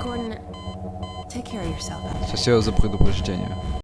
Gordon, take care of yourself. Все предупреждение.